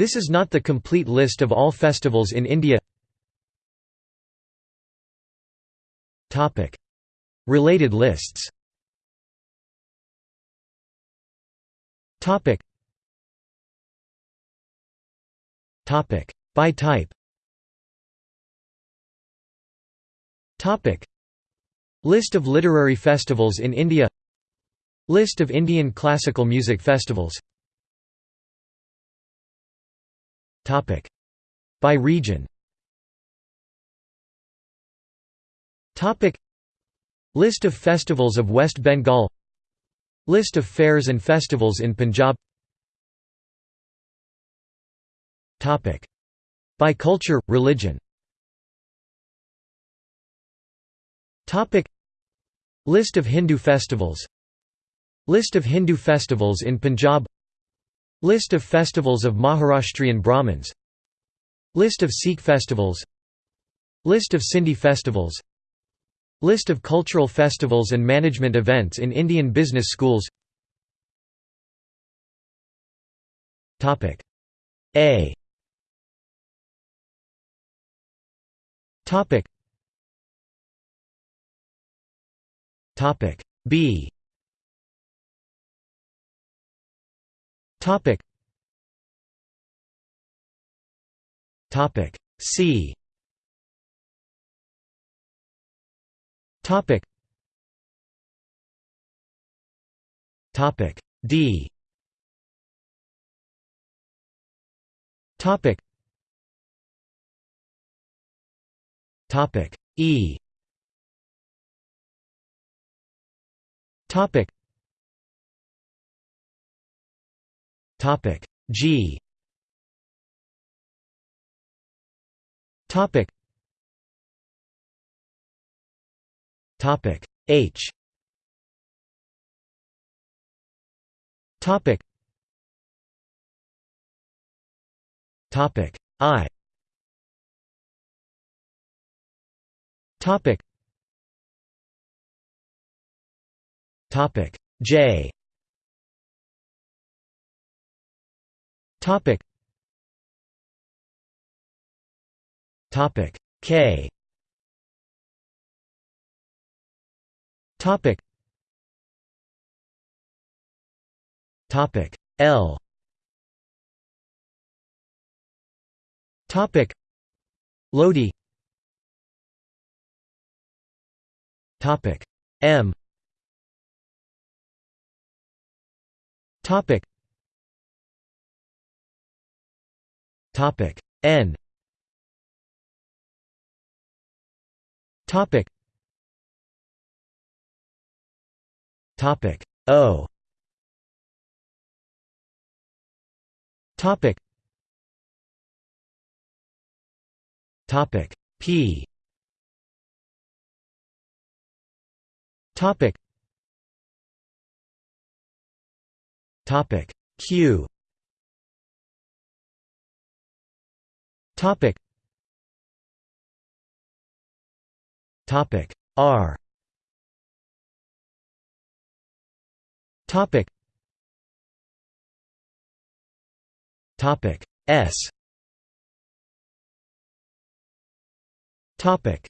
This is not the complete list of all festivals in India. Related lists. By type. List of literary festivals in India. List of Indian classical music festivals By region. List of festivals of West Bengal. List of fairs and festivals in Punjab. By culture, religion. List of Hindu festivals. List of Hindu festivals in Punjab List of festivals of Maharashtrian Brahmins. List of Sikh festivals. List of Sindhi festivals. List of cultural festivals and management events in Indian business schools. A. B Topic. Topic. C. Topic. Topic. D. Topic. Topic. E. Topic Topic G. Topic Topic H. Topic Topic I. Topic Topic J Topic. Topic. K. Topic. Topic. L. Topic. Lohri. Topic. M. Topic Topic. N. Topic. Topic. O. Topic. Topic. P. Topic. Topic. Q Topic. Topic. R. Topic. Topic. S. Topic